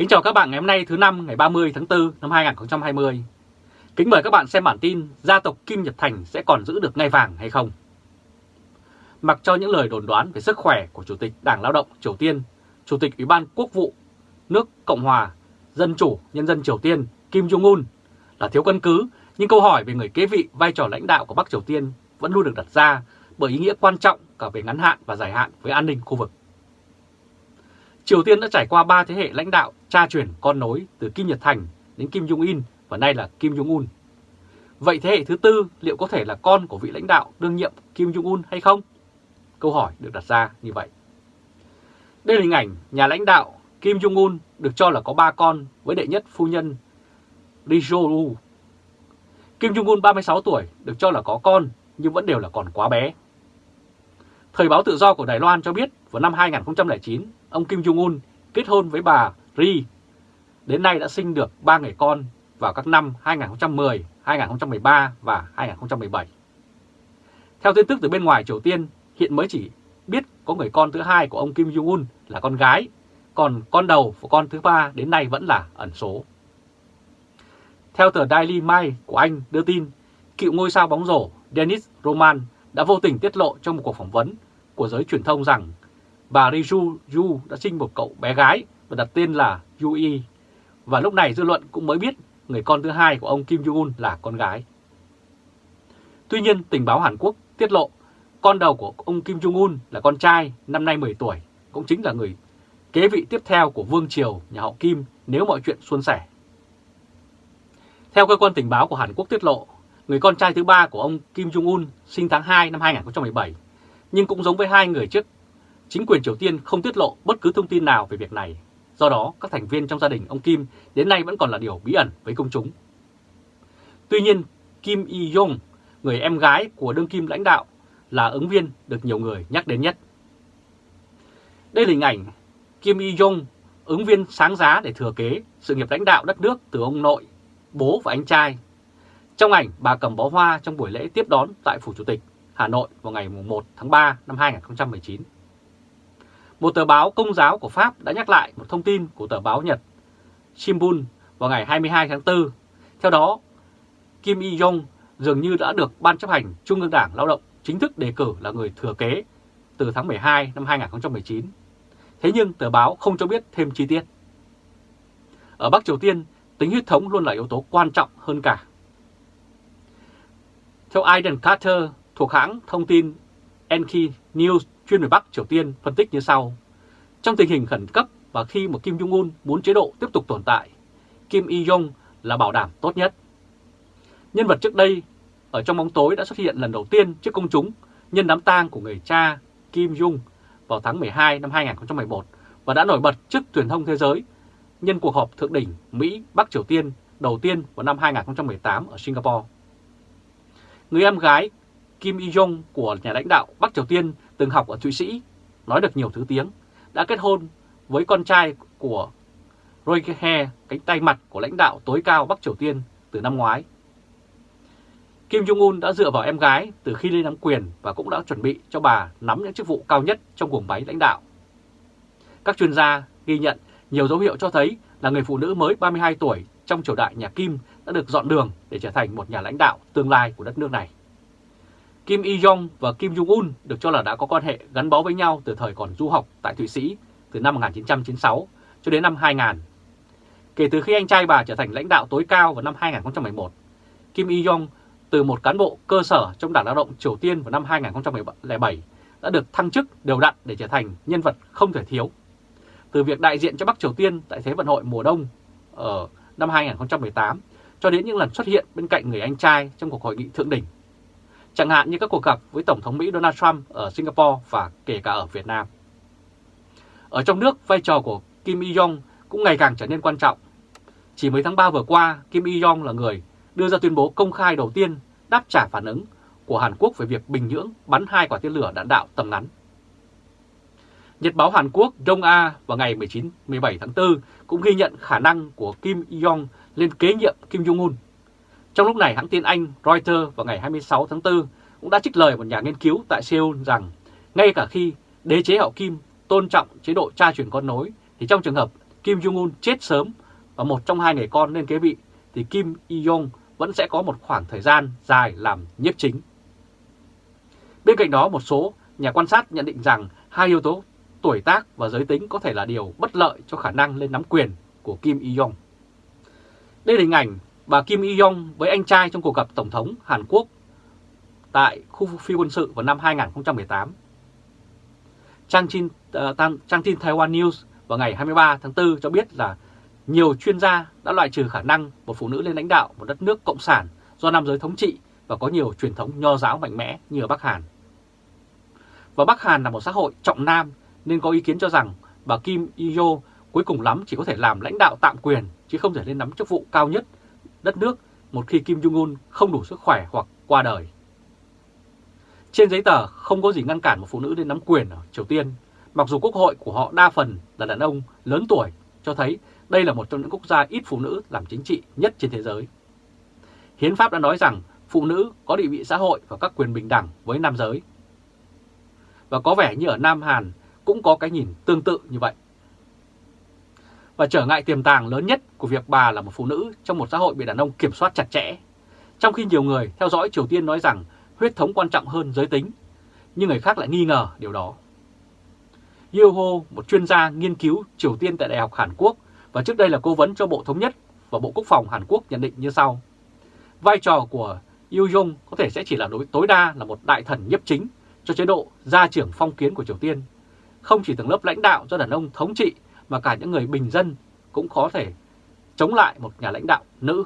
Kính chào các bạn ngày hôm nay thứ năm ngày 30 tháng 4 năm 2020. Kính mời các bạn xem bản tin gia tộc Kim Nhật Thành sẽ còn giữ được ngai vàng hay không. Mặc cho những lời đồn đoán về sức khỏe của Chủ tịch Đảng Lao động Triều Tiên, Chủ tịch Ủy ban Quốc vụ nước Cộng hòa Dân chủ Nhân dân Triều Tiên Kim Jong-un là thiếu căn cứ, nhưng câu hỏi về người kế vị vai trò lãnh đạo của Bắc Triều Tiên vẫn luôn được đặt ra bởi ý nghĩa quan trọng cả về ngắn hạn và dài hạn với an ninh khu vực. Triều Tiên đã trải qua 3 thế hệ lãnh đạo, cha truyền, con nối, từ Kim Nhật Thành đến Kim Jong-in và nay là Kim Jong-un. Vậy thế hệ thứ tư liệu có thể là con của vị lãnh đạo đương nhiệm Kim Jong-un hay không? Câu hỏi được đặt ra như vậy. Đây là hình ảnh nhà lãnh đạo Kim Jong-un được cho là có 3 con với đệ nhất phu nhân Ri Jo-woo. Kim Jong-un 36 tuổi được cho là có con nhưng vẫn đều là còn quá bé. Thời báo tự do của Đài Loan cho biết vào năm 2009, ông Kim Jong-un kết hôn với bà Ri. Đến nay đã sinh được 3 người con vào các năm 2010, 2013 và 2017. Theo tin tức từ bên ngoài Triều Tiên, hiện mới chỉ biết có người con thứ hai của ông Kim Jong-un là con gái, còn con đầu của con thứ ba đến nay vẫn là ẩn số. Theo tờ Daily Mail của Anh đưa tin, cựu ngôi sao bóng rổ Dennis Roman đã vô tình tiết lộ trong một cuộc phỏng vấn của giới truyền thông rằng bà Riju Yu đã sinh một cậu bé gái và đặt tên là Yui. Và lúc này dư luận cũng mới biết người con thứ hai của ông Kim Jong-un là con gái. Tuy nhiên, tình báo Hàn Quốc tiết lộ con đầu của ông Kim Jong-un là con trai năm nay 10 tuổi, cũng chính là người kế vị tiếp theo của Vương Triều nhà họ Kim nếu mọi chuyện suôn sẻ. Theo cơ quan tình báo của Hàn Quốc tiết lộ, người con trai thứ ba của ông Kim Jong-un sinh tháng 2 năm 2017, nhưng cũng giống với hai người trước, chính quyền Triều Tiên không tiết lộ bất cứ thông tin nào về việc này. Do đó, các thành viên trong gia đình ông Kim đến nay vẫn còn là điều bí ẩn với công chúng. Tuy nhiên, Kim Y-yong, người em gái của đương kim lãnh đạo, là ứng viên được nhiều người nhắc đến nhất. Đây là hình ảnh Kim Y-yong, ứng viên sáng giá để thừa kế sự nghiệp lãnh đạo đất nước từ ông nội, bố và anh trai trong ảnh, bà cầm bó hoa trong buổi lễ tiếp đón tại Phủ Chủ tịch Hà Nội vào ngày 1 tháng 3 năm 2019. Một tờ báo công giáo của Pháp đã nhắc lại một thông tin của tờ báo Nhật Shimbun vào ngày 22 tháng 4. Theo đó, Kim Y-jong dường như đã được Ban chấp hành Trung ương Đảng Lao động chính thức đề cử là người thừa kế từ tháng 12 năm 2019. Thế nhưng tờ báo không cho biết thêm chi tiết. Ở Bắc Triều Tiên, tính huyết thống luôn là yếu tố quan trọng hơn cả. Theo Aiden Carter thuộc hãng thông tin NK News chuyên về Bắc Triều Tiên phân tích như sau. Trong tình hình khẩn cấp và khi một Kim Jong-un muốn chế độ tiếp tục tồn tại, Kim Il-jong là bảo đảm tốt nhất. Nhân vật trước đây ở trong bóng tối đã xuất hiện lần đầu tiên trước công chúng nhân đám tang của người cha Kim Jong vào tháng 12 năm 2011 và đã nổi bật trước truyền thông thế giới nhân cuộc họp thượng đỉnh Mỹ-Bắc Triều Tiên đầu tiên vào năm 2018 ở Singapore. Người em gái Kim Il-jong của nhà lãnh đạo Bắc Triều Tiên từng học ở Thụy Sĩ, nói được nhiều thứ tiếng, đã kết hôn với con trai của Roy He, cánh tay mặt của lãnh đạo tối cao Bắc Triều Tiên từ năm ngoái. Kim Jong-un đã dựa vào em gái từ khi lên nắm quyền và cũng đã chuẩn bị cho bà nắm những chức vụ cao nhất trong guồng máy lãnh đạo. Các chuyên gia ghi nhận nhiều dấu hiệu cho thấy là người phụ nữ mới 32 tuổi trong triều đại nhà Kim đã được dọn đường để trở thành một nhà lãnh đạo tương lai của đất nước này. Kim Il-jong và Kim Jong-un được cho là đã có quan hệ gắn bó với nhau từ thời còn du học tại Thụy Sĩ từ năm 1996 cho đến năm 2000. Kể từ khi anh trai bà trở thành lãnh đạo tối cao vào năm 2011, Kim Il-jong từ một cán bộ cơ sở trong Đảng Lao động Triều Tiên vào năm 2007 đã được thăng chức đều đặn để trở thành nhân vật không thể thiếu. Từ việc đại diện cho Bắc Triều Tiên tại Thế vận hội mùa đông ở năm 2018 cho đến những lần xuất hiện bên cạnh người anh trai trong cuộc hội nghị thượng đỉnh. Chẳng hạn như các cuộc gặp với Tổng thống Mỹ Donald Trump ở Singapore và kể cả ở Việt Nam. Ở trong nước, vai trò của Kim Il-jong cũng ngày càng trở nên quan trọng. Chỉ mới tháng 3 vừa qua, Kim Il-jong là người đưa ra tuyên bố công khai đầu tiên đáp trả phản ứng của Hàn Quốc về việc Bình Nhưỡng bắn hai quả tên lửa đạn đạo tầm ngắn. Nhật báo Hàn Quốc Dong-a vào ngày 19-17 tháng 4 cũng ghi nhận khả năng của Kim Jong lên kế nhiệm Kim Jong-un. Trong lúc này, hãng tin Anh Reuters vào ngày 26 tháng 4 cũng đã trích lời một nhà nghiên cứu tại Seoul rằng ngay cả khi đế chế hậu Kim tôn trọng chế độ cha truyền con nối thì trong trường hợp Kim Jong-un chết sớm và một trong hai người con lên kế vị thì Kim Il-jong vẫn sẽ có một khoảng thời gian dài làm nhiếp chính. Bên cạnh đó một số nhà quan sát nhận định rằng hai yếu tố tuổi tác và giới tính có thể là điều bất lợi cho khả năng lên nắm quyền của Kim Il-jong. Đây là hình ảnh bà Kim Il-jong với anh trai trong cuộc gặp Tổng thống Hàn Quốc tại khu phi quân sự vào năm 2018. Trang tin, uh, trang tin Taiwan News vào ngày 23 tháng 4 cho biết là nhiều chuyên gia đã loại trừ khả năng một phụ nữ lên lãnh đạo một đất nước cộng sản do nam giới thống trị và có nhiều truyền thống nho giáo mạnh mẽ như ở Bắc Hàn. Và Bắc Hàn là một xã hội trọng nam nên có ý kiến cho rằng bà Kim Il-yo cuối cùng lắm chỉ có thể làm lãnh đạo tạm quyền chứ không thể lên nắm chức vụ cao nhất đất nước một khi Kim Jong-un không đủ sức khỏe hoặc qua đời. Trên giấy tờ không có gì ngăn cản một phụ nữ lên nắm quyền ở Triều Tiên, mặc dù quốc hội của họ đa phần là đàn ông lớn tuổi, cho thấy đây là một trong những quốc gia ít phụ nữ làm chính trị nhất trên thế giới. Hiến pháp đã nói rằng phụ nữ có địa vị xã hội và các quyền bình đẳng với nam giới. Và có vẻ như ở Nam Hàn cũng có cái nhìn tương tự như vậy. Và trở ngại tiềm tàng lớn nhất của việc bà là một phụ nữ trong một xã hội bị đàn ông kiểm soát chặt chẽ. Trong khi nhiều người theo dõi Triều Tiên nói rằng huyết thống quan trọng hơn giới tính, nhưng người khác lại nghi ngờ điều đó. Yeo Ho, một chuyên gia nghiên cứu Triều Tiên tại Đại học Hàn Quốc và trước đây là cố vấn cho Bộ Thống nhất và Bộ Quốc phòng Hàn Quốc nhận định như sau. Vai trò của Yoo Jong có thể sẽ chỉ là đối tối đa là một đại thần nhiếp chính cho chế độ gia trưởng phong kiến của Triều Tiên. Không chỉ tầng lớp lãnh đạo do đàn ông thống trị mà cả những người bình dân cũng có thể chống lại một nhà lãnh đạo nữ.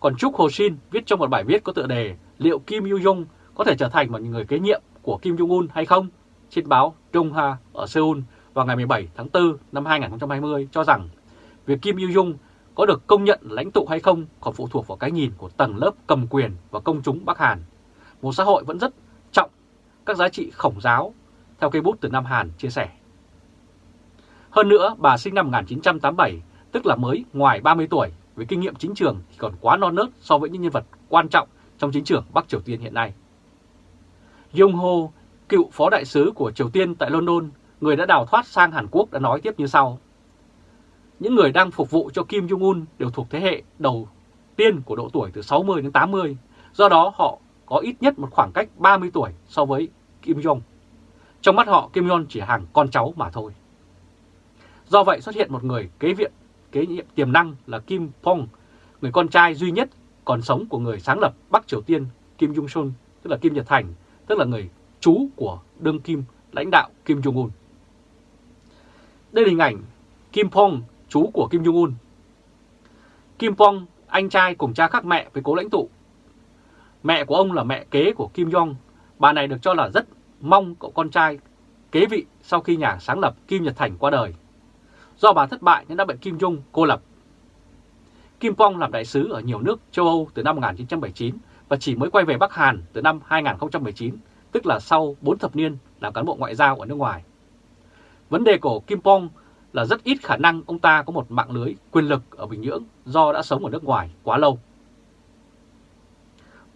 Còn Trúc Hồ Shin viết trong một bài viết có tựa đề liệu Kim Yu Jong có thể trở thành một người kế nhiệm của Kim Jong Un hay không trên báo Donghua ở Seoul vào ngày 17 tháng 4 năm 2020 cho rằng việc Kim Yu Jung có được công nhận lãnh tụ hay không còn phụ thuộc vào cái nhìn của tầng lớp cầm quyền và công chúng Bắc Hàn, một xã hội vẫn rất trọng các giá trị khổng giáo, theo cây bút từ Nam Hàn chia sẻ. Hơn nữa, bà sinh năm 1987, tức là mới ngoài 30 tuổi, với kinh nghiệm chính trường thì còn quá non nớt so với những nhân vật quan trọng trong chính trường Bắc Triều Tiên hiện nay. Yong Ho, cựu phó đại sứ của Triều Tiên tại London, người đã đào thoát sang Hàn Quốc đã nói tiếp như sau. Những người đang phục vụ cho Kim Jong-un đều thuộc thế hệ đầu tiên của độ tuổi từ 60 đến 80, do đó họ có ít nhất một khoảng cách 30 tuổi so với Kim Jong. Trong mắt họ, Kim Jong chỉ hàng con cháu mà thôi. Do vậy xuất hiện một người kế viện, kế nhiệm tiềm năng là Kim Pong, người con trai duy nhất còn sống của người sáng lập Bắc Triều Tiên Kim Jong-sun, tức là Kim Nhật Thành, tức là người chú của đương kim lãnh đạo Kim Jong-un. Đây là hình ảnh Kim Pong, chú của Kim Jong-un. Kim Pong, anh trai cùng cha khác mẹ với cố lãnh tụ. Mẹ của ông là mẹ kế của Kim Jong. Bà này được cho là rất mong cậu con trai kế vị sau khi nhà sáng lập Kim Nhật Thành qua đời. Do bà thất bại nên đã bị Kim Jong cô lập. Kim Pong làm đại sứ ở nhiều nước châu Âu từ năm 1979 và chỉ mới quay về Bắc Hàn từ năm 2019, tức là sau 4 thập niên làm cán bộ ngoại giao ở nước ngoài. Vấn đề của Kim Pong là rất ít khả năng ông ta có một mạng lưới quyền lực ở Bình Nhưỡng do đã sống ở nước ngoài quá lâu.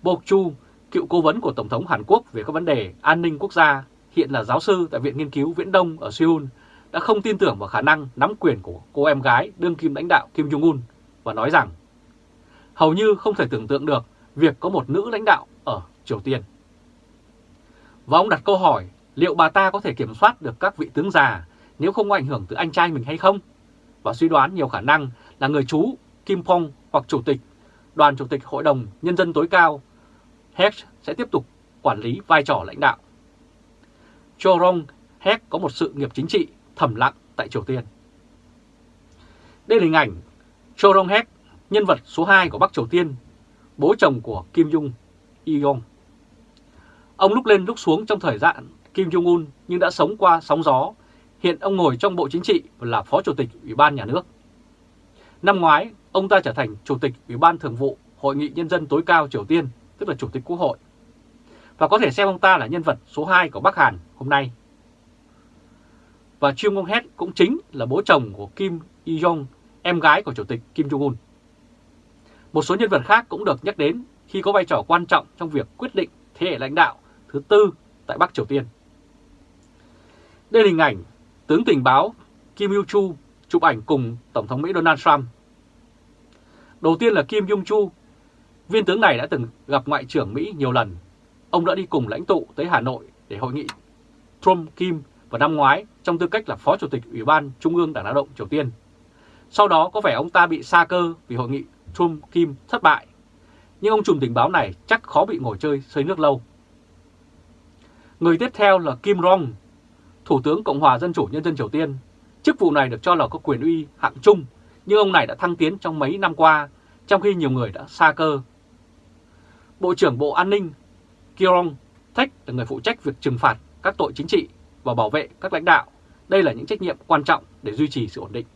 Bộc Chu, cựu cố vấn của Tổng thống Hàn Quốc về các vấn đề an ninh quốc gia, hiện là giáo sư tại Viện Nghiên cứu Viễn Đông ở Seoul, đã không tin tưởng vào khả năng nắm quyền của cô em gái đương kim lãnh đạo Kim Jong-un và nói rằng hầu như không thể tưởng tượng được việc có một nữ lãnh đạo ở Triều Tiên. Và ông đặt câu hỏi liệu bà ta có thể kiểm soát được các vị tướng già nếu không có ảnh hưởng từ anh trai mình hay không? Và suy đoán nhiều khả năng là người chú Kim Phong hoặc Chủ tịch Đoàn Chủ tịch Hội đồng Nhân dân tối cao Hecht sẽ tiếp tục quản lý vai trò lãnh đạo. Cho Rong Heck có một sự nghiệp chính trị thầm lặng tại Triều Tiên. Đây là hình ảnh Cho Rong Heck, nhân vật số 2 của Bắc Triều Tiên, bố chồng của Kim Jong Il-yong. Ông lúc lên lúc xuống trong thời gian Kim Jong-un nhưng đã sống qua sóng gió. Hiện ông ngồi trong Bộ Chính trị và là Phó Chủ tịch Ủy ban Nhà nước. Năm ngoái, ông ta trở thành Chủ tịch Ủy ban Thường vụ Hội nghị Nhân dân tối cao Triều Tiên, tức là Chủ tịch Quốc hội. Và có thể xem ông ta là nhân vật số 2 của Bắc Hàn hôm nay. Và Chung Ngong Het cũng chính là bố chồng của Kim Il-jong, em gái của Chủ tịch Kim Jong-un. Một số nhân vật khác cũng được nhắc đến khi có vai trò quan trọng trong việc quyết định thế hệ lãnh đạo thứ tư tại Bắc Triều Tiên. Đây là hình ảnh tướng tình báo Kim Il Chu chụp ảnh cùng Tổng thống Mỹ Donald Trump. Đầu tiên là Kim Jong-chu, viên tướng này đã từng gặp Ngoại trưởng Mỹ nhiều lần. Ông đã đi cùng lãnh tụ tới Hà Nội để hội nghị Trump-Kim vào năm ngoái trong tư cách là Phó Chủ tịch Ủy ban Trung ương Đảng Lao động Triều Tiên. Sau đó có vẻ ông ta bị sa cơ vì hội nghị Trump-Kim thất bại. Nhưng ông trùm tình báo này chắc khó bị ngồi chơi xơi nước lâu. Người tiếp theo là Kim Rong, Thủ tướng Cộng hòa Dân chủ Nhân dân Triều Tiên. Chức vụ này được cho là có quyền uy hạng trung, nhưng ông này đã thăng tiến trong mấy năm qua, trong khi nhiều người đã xa cơ. Bộ trưởng Bộ An ninh Kirong Thách là người phụ trách việc trừng phạt các tội chính trị và bảo vệ các lãnh đạo. Đây là những trách nhiệm quan trọng để duy trì sự ổn định.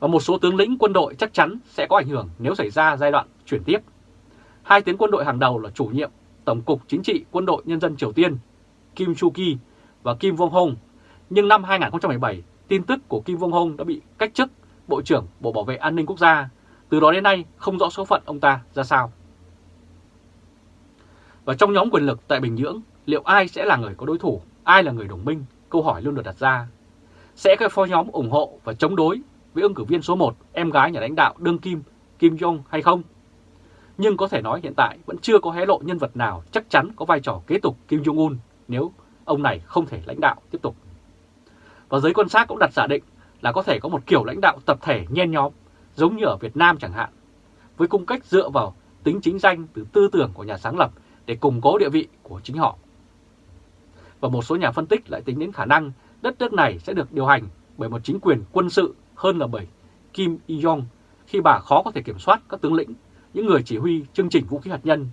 Và một số tướng lĩnh quân đội chắc chắn sẽ có ảnh hưởng nếu xảy ra giai đoạn chuyển tiếp. Hai tướng quân đội hàng đầu là chủ nhiệm Tổng cục Chính trị Quân đội Nhân dân Triều Tiên Kim Chu-ki và Kim Vong-hong. Nhưng năm 2017, tin tức của Kim Vong-hong đã bị cách chức Bộ trưởng Bộ Bảo vệ An ninh Quốc gia. Từ đó đến nay không rõ số phận ông ta ra sao. Và trong nhóm quyền lực tại Bình Nhưỡng, liệu ai sẽ là người có đối thủ, ai là người đồng minh? Câu hỏi luôn được đặt ra. Sẽ có phó nhóm ủng hộ và chống đối với ứng cử viên số 1, em gái nhà lãnh đạo đương kim Kim Jong hay không? Nhưng có thể nói hiện tại vẫn chưa có hé lộ nhân vật nào chắc chắn có vai trò kế tục Kim Jong-un nếu ông này không thể lãnh đạo tiếp tục. Và giới quan sát cũng đặt giả định là có thể có một kiểu lãnh đạo tập thể nhen nhóm, giống như ở Việt Nam chẳng hạn, với cung cách dựa vào tính chính danh từ tư tưởng của nhà sáng lập để củng cố địa vị của chính họ. Và một số nhà phân tích lại tính đến khả năng đất nước này sẽ được điều hành bởi một chính quyền quân sự hơn là bởi Kim Il-jong khi bà khó có thể kiểm soát các tướng lĩnh, những người chỉ huy chương trình vũ khí hạt nhân,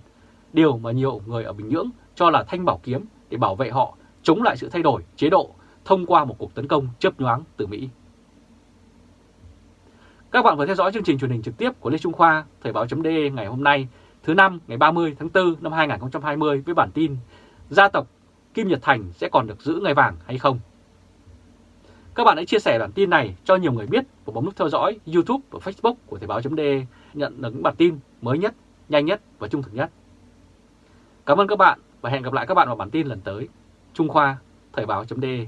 điều mà nhiều người ở Bình Nhưỡng cho là thanh bảo kiếm để bảo vệ họ chống lại sự thay đổi chế độ thông qua một cuộc tấn công chớp nhoáng từ Mỹ. Các bạn vừa theo dõi chương trình truyền hình trực tiếp của Lê Trung Khoa, Thời báo.de ngày hôm nay, thứ năm ngày 30 tháng 4 năm 2020 với bản tin Gia tộc Kim Nhật Thành sẽ còn được giữ ngai vàng hay không? Các bạn hãy chia sẻ bản tin này cho nhiều người biết và bấm nút theo dõi YouTube và Facebook của Thời báo.de nhận được những bản tin mới nhất, nhanh nhất và trung thực nhất. Cảm ơn các bạn và hẹn gặp lại các bạn vào bản tin lần tới. Trung Khoa, Thời báo.de